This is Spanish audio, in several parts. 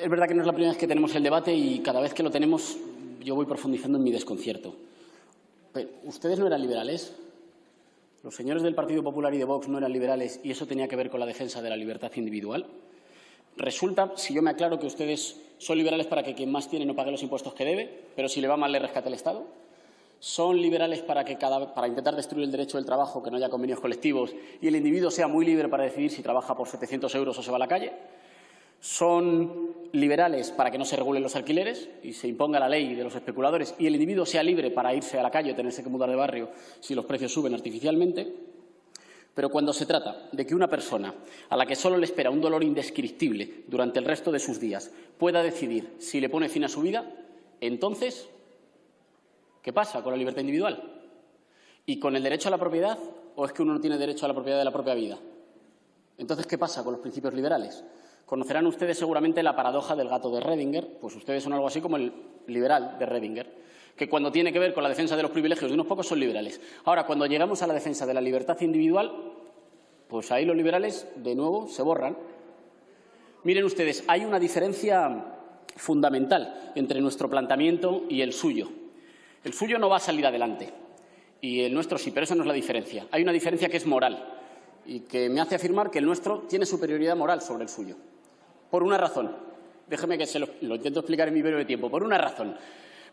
es verdad que no es la primera vez que tenemos el debate y cada vez que lo tenemos yo voy profundizando en mi desconcierto. ¿Ustedes no eran liberales? ¿Los señores del Partido Popular y de Vox no eran liberales y eso tenía que ver con la defensa de la libertad individual? Resulta, si yo me aclaro, que ustedes son liberales para que quien más tiene no pague los impuestos que debe, pero si le va mal le rescate el Estado. Son liberales para, que cada, para intentar destruir el derecho del trabajo, que no haya convenios colectivos y el individuo sea muy libre para decidir si trabaja por 700 euros o se va a la calle. Son liberales para que no se regulen los alquileres y se imponga la ley de los especuladores y el individuo sea libre para irse a la calle o tenerse que mudar de barrio si los precios suben artificialmente. Pero cuando se trata de que una persona a la que solo le espera un dolor indescriptible durante el resto de sus días pueda decidir si le pone fin a su vida, entonces, ¿qué pasa con la libertad individual? ¿Y con el derecho a la propiedad? ¿O es que uno no tiene derecho a la propiedad de la propia vida? Entonces, ¿qué pasa con los principios liberales? Conocerán ustedes seguramente la paradoja del gato de Redinger, pues ustedes son algo así como el liberal de Redinger que cuando tiene que ver con la defensa de los privilegios de unos pocos son liberales. Ahora, cuando llegamos a la defensa de la libertad individual, pues ahí los liberales, de nuevo, se borran. Miren ustedes, hay una diferencia fundamental entre nuestro planteamiento y el suyo. El suyo no va a salir adelante y el nuestro sí, pero eso no es la diferencia. Hay una diferencia que es moral y que me hace afirmar que el nuestro tiene superioridad moral sobre el suyo. Por una razón. Déjeme que se lo, lo intento explicar en mi breve tiempo. Por una razón.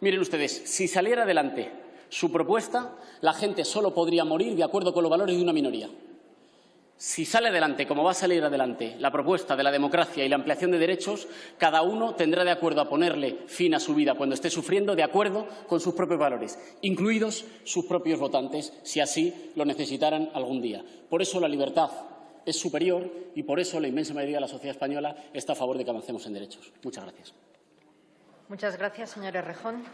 Miren ustedes, si saliera adelante su propuesta, la gente solo podría morir de acuerdo con los valores de una minoría. Si sale adelante, como va a salir adelante, la propuesta de la democracia y la ampliación de derechos, cada uno tendrá de acuerdo a ponerle fin a su vida cuando esté sufriendo de acuerdo con sus propios valores, incluidos sus propios votantes, si así lo necesitaran algún día. Por eso la libertad es superior y por eso la inmensa mayoría de la sociedad española está a favor de que avancemos en derechos. Muchas gracias. Muchas gracias, señor Errejón.